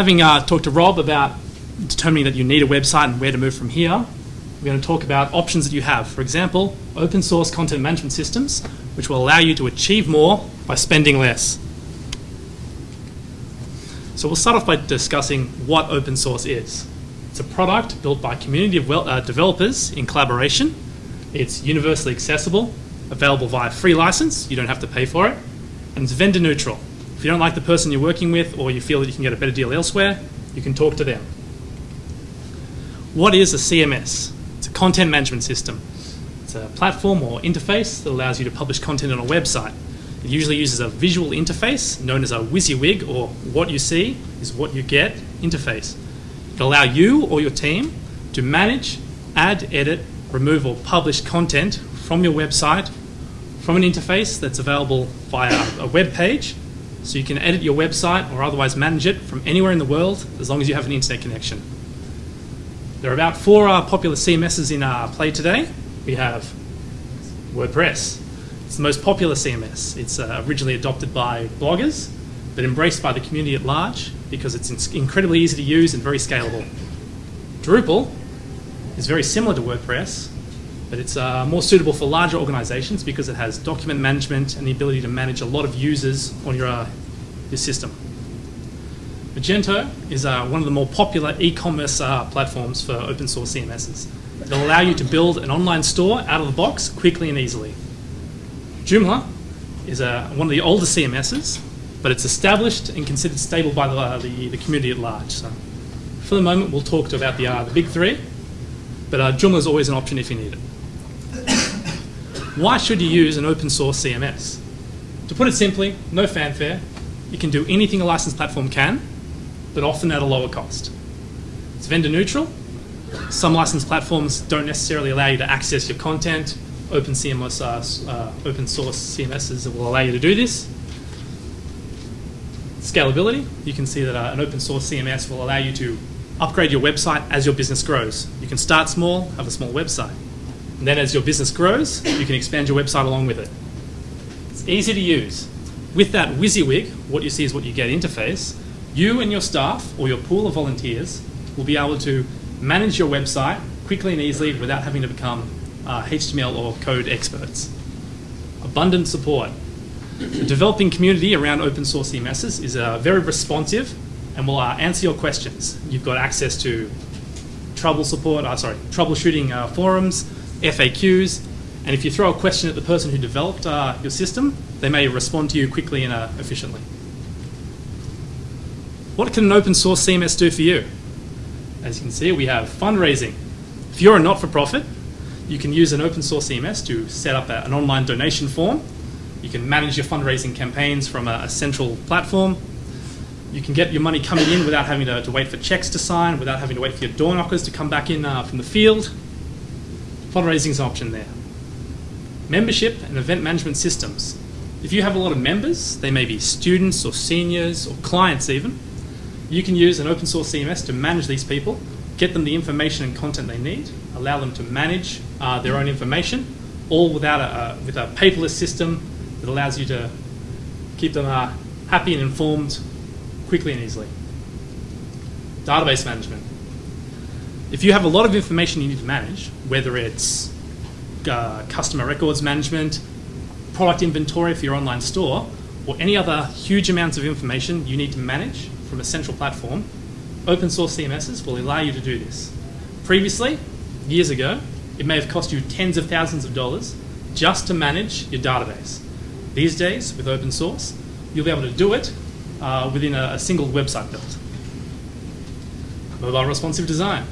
Having uh, talked to Rob about determining that you need a website and where to move from here, we're going to talk about options that you have. For example, open source content management systems, which will allow you to achieve more by spending less. So we'll start off by discussing what open source is. It's a product built by a community of well, uh, developers in collaboration. It's universally accessible, available via free license, you don't have to pay for it, and it's vendor neutral. If you don't like the person you're working with or you feel that you can get a better deal elsewhere, you can talk to them. What is a CMS? It's a content management system. It's a platform or interface that allows you to publish content on a website. It usually uses a visual interface known as a WYSIWYG or what you see is what you get interface. It'll allow you or your team to manage, add, edit, remove or publish content from your website from an interface that's available via a web page so you can edit your website or otherwise manage it from anywhere in the world as long as you have an internet connection. There are about four uh, popular CMSs in uh, play today. We have WordPress. It's the most popular CMS. It's uh, originally adopted by bloggers, but embraced by the community at large because it's incredibly easy to use and very scalable. Drupal is very similar to WordPress, but it's uh, more suitable for larger organizations because it has document management and the ability to manage a lot of users on your, uh, your system. Magento is uh, one of the more popular e-commerce uh, platforms for open source CMSs. It'll allow you to build an online store out of the box quickly and easily. Joomla is uh, one of the older CMSs, but it's established and considered stable by the, uh, the, the, community at large. So for the moment, we'll talk about the, the big three, but Joomla is always an option if you need it. Why should you use an open source CMS? To put it simply, no fanfare. You can do anything a licensed platform can, but often at a lower cost. It's vendor neutral. Some licensed platforms don't necessarily allow you to access your content. Open CMS, uh, uh, open source CMSs will allow you to do this. Scalability. You can see that uh, an open source CMS will allow you to upgrade your website as your business grows. You can start small, have a small website. And then as your business grows, you can expand your website along with it. It's easy to use. With that WYSIWYG, what you see is what you get interface, you and your staff or your pool of volunteers will be able to manage your website quickly and easily without having to become uh, HTML or code experts. Abundant support. The developing community around open source CMSs is uh, very responsive and will uh, answer your questions. You've got access to trouble support, uh, sorry, troubleshooting uh, forums, FAQs, and if you throw a question at the person who developed uh, your system, they may respond to you quickly and uh, efficiently. What can an open source CMS do for you? As you can see, we have fundraising. If you're a not-for-profit, you can use an open source CMS to set up a, an online donation form. You can manage your fundraising campaigns from a, a, central platform. You can get your money coming in without having to, to, wait for checks to sign, without having to wait for your door knockers to come back in uh, from the field. Fundraising is an option there. Membership and event management systems. If you have a lot of members, they may be students or seniors or clients even, you can use an open source CMS to manage these people, get them the information and content they need, allow them to manage uh, their own information, all without a, with a paperless system that allows you to keep them uh, happy and informed quickly and easily. Database management if you have a lot of information you need to manage, whether it's uh, customer records management, product inventory for your online store, or any other huge amounts of information you need to manage from a central platform, open source CMSs will allow you to do this. Previously, years ago, it may have cost you tens of thousands of dollars just to manage your database. These days, with open source, you'll be able to do it uh, within a, a single website build. Mobile responsive design.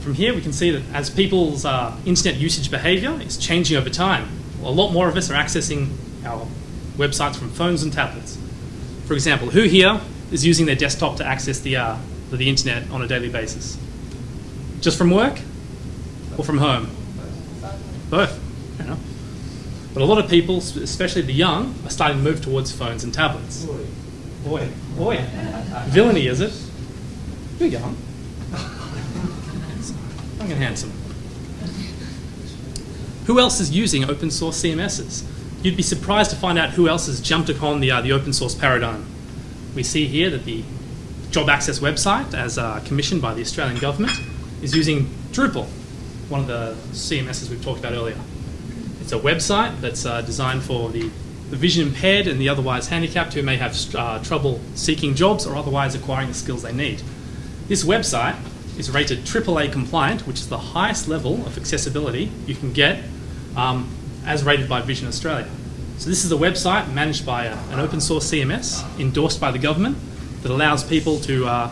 From here, we can see that as people's uh, internet usage behavior is changing over time, a lot more of us are accessing our websites from phones and tablets. For example, who here is using their desktop to access the, uh, the internet on a daily basis? Just from work or from home? Both. But a lot of people, especially the young, are starting to move towards phones and tablets. Boy, boy. Villainy, is it? You're young young and handsome. Who else is using open source CMSs? You'd be surprised to find out who else has jumped upon the, uh, the open source paradigm. We see here that the job access website, as uh, commissioned by the Australian government, is using Drupal, one of the CMSs we've talked about earlier. It's a website that's uh, designed for the, the vision impaired and the otherwise handicapped who may have uh, trouble seeking jobs or otherwise acquiring the skills they need. This website is rated AAA compliant, which is the highest level of accessibility you can get um, as rated by Vision Australia. So this is a website managed by a, an open source CMS endorsed by the government that allows people to, uh,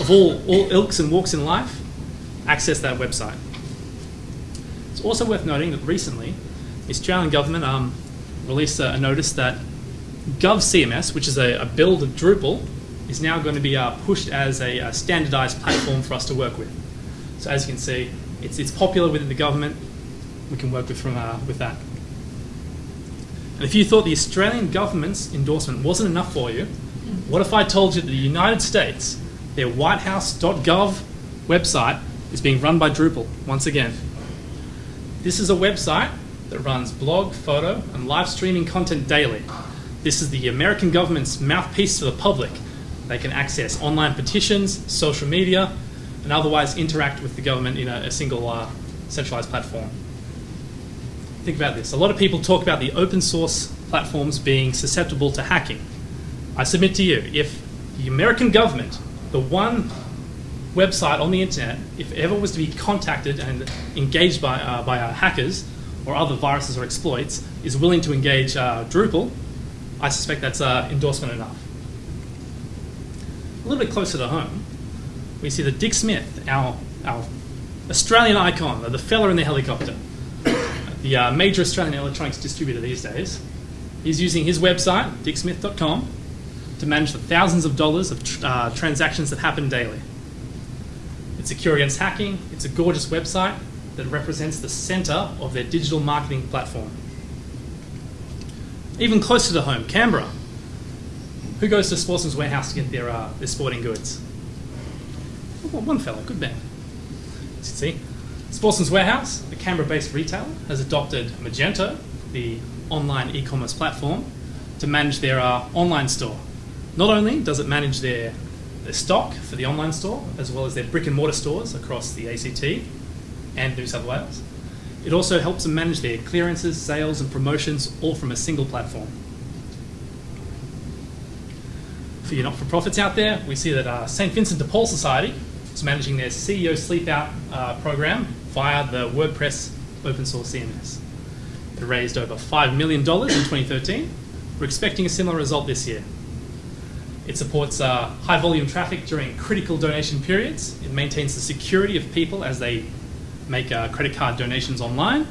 of all, all ilks and walks in life, access that website. It's also worth noting that recently, the Australian government um, released a, a, notice that GovCMS, which is a, a, build of Drupal, is now going to be uh, pushed as a, a, standardized platform for us to work with. So as you can see, it's, it's popular within the government. We can work with, from, uh, with that. And if you thought the Australian government's endorsement wasn't enough for you, what if I told you that the United States, their whitehouse.gov website is being run by Drupal once again? This is a website that runs blog, photo, and live streaming content daily. This is the American government's mouthpiece to the public. They can access online petitions, social media, and otherwise interact with the government in a, a single uh, centralized platform. Think about this. A lot of people talk about the open source platforms being susceptible to hacking. I submit to you, if the American government, the one website on the internet, if ever was to be contacted and engaged by, uh, by uh, hackers or other viruses or exploits, is willing to engage uh, Drupal, I suspect that's uh, endorsement enough. A little bit closer to home, we see that Dick Smith, our, our Australian icon, the fella in the helicopter, the uh, major Australian electronics distributor these days, is using his website, dicksmith.com, to manage the thousands of dollars of tr uh, transactions that happen daily. It's secure against hacking, it's a gorgeous website that represents the center of their digital marketing platform. Even closer to home, Canberra. Who goes to Sportsman's Warehouse to get their, uh, their sporting goods? one fellow, good man. As you See, Sportsman's Warehouse, a Canberra-based retailer, has adopted Magento, the online e-commerce platform, to manage their uh, online store. Not only does it manage their, their stock for the online store, as well as their brick and mortar stores across the ACT and New South Wales, it also helps them manage their clearances, sales, and promotions all from a single platform. For your not-for-profits out there, we see that uh, St. Vincent de Paul Society is managing their CEO Sleep Out uh, program via the WordPress open source CMS. It raised over $5 million in 2013. We're expecting a similar result this year. It supports uh, high volume traffic during critical donation periods. It maintains the security of people as they make uh, credit card donations online.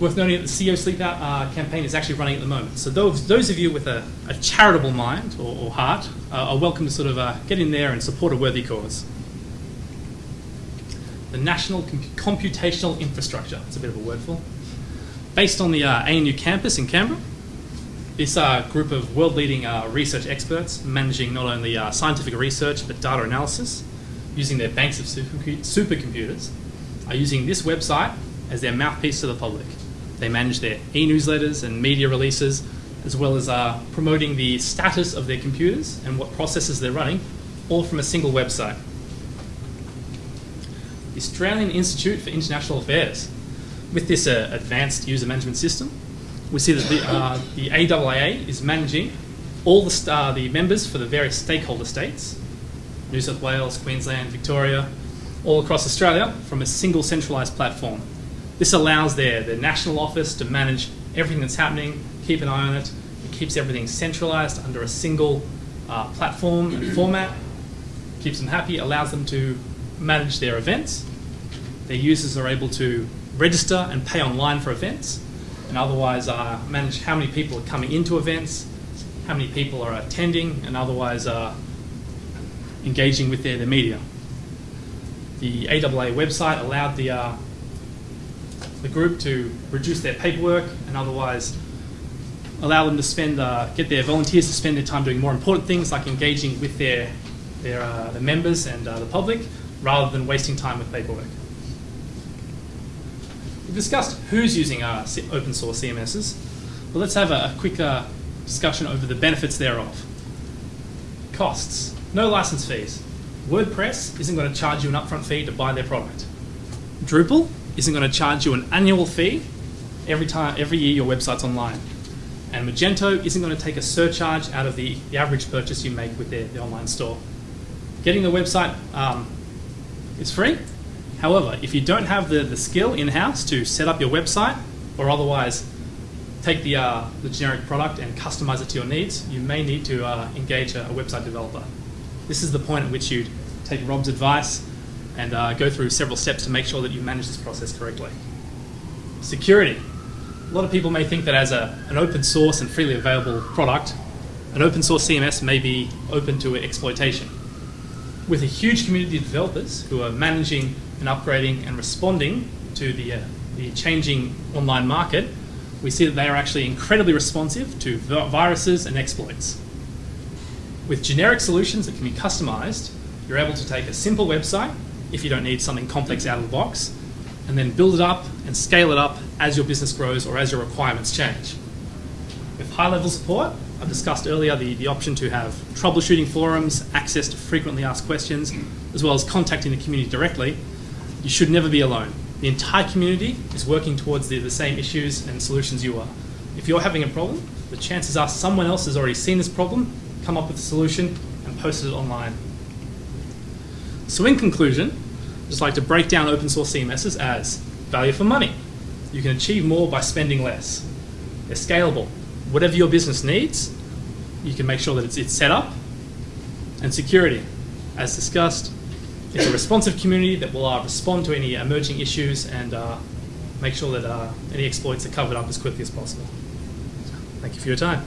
Worth noting that the CEO Sleep Out uh, campaign is actually running at the moment. So those, those of you with a, a charitable mind or, or heart uh, are welcome to sort of uh, get in there and support a worthy cause the National Com Computational Infrastructure. It's a bit of a wordful. Based on the uh, ANU campus in Canberra, this uh, group of world-leading uh, research experts managing not only scientific research but data analysis using their banks of supercomputers are using this website as their mouthpiece to the public. They manage their e-newsletters and media releases as well as uh, promoting the status of their computers and what processes they're running all from a single website. The Australian Institute for International Affairs. With this uh, advanced user management system, we see that the, uh, the AIIA is managing all the, uh, the members for the various stakeholder states, New South Wales, Queensland, Victoria, all across Australia from a single centralised platform. This allows their, their national office to manage everything that's happening, keep an eye on it, it keeps everything centralised under a single uh, platform and format, keeps them happy, allows them to manage their events. Their users are able to register and pay online for events, and otherwise uh, manage how many people are coming into events, how many people are attending, and otherwise uh, engaging with their, their media. The AIIA website allowed the, uh, the group to reduce their paperwork and otherwise allow them to spend, uh, get their volunteers to spend their time doing more important things like engaging with their, their, uh, members and uh, the public rather than wasting time with paperwork. We've discussed who's using our open source CMSs, but let's have a, a quick discussion over the benefits thereof. costs, no license fees. WordPress isn't going to charge you an upfront fee to buy their product. Drupal isn't going to charge you an annual fee every time, every year your website's online. And Magento isn't going to take a surcharge out of the, the average purchase you make with their, the online store. Getting the website um, is free. However, if you don't have the, the skill in-house to set up your website or otherwise take the, uh, the generic product and customize it to your needs, you may need to uh, engage a, a, website developer. This is the point at which you'd take Rob's advice and uh, go through several steps to make sure that you manage this process correctly. Security. A lot of people may think that as a, an open source and freely available product, an open source CMS may be open to exploitation. With a huge community of developers who are managing and upgrading and responding to the, uh, the changing online market, we see that they are actually incredibly responsive to viruses and exploits. With generic solutions that can be customized, you're able to take a simple website, if you don't need something complex out of the box, and then build it up and scale it up as your business grows or as your requirements change. With high-level support, I've discussed earlier the, the option to have troubleshooting forums, access to frequently asked questions, as well as contacting the community directly. You should never be alone. The entire community is working towards the, the same issues and solutions you are. If you're having a problem, the chances are someone else has already seen this problem, come up with a solution, and posted it online. So in conclusion, just like to break down open source CMSs as value for money. You can achieve more by spending less. They're scalable. Whatever your business needs, you can make sure that it's, it's set up. And security. As discussed, it's a responsive community that will uh, respond to any emerging issues and uh, make sure that uh, any exploits are covered up as quickly as possible. Thank you for your time.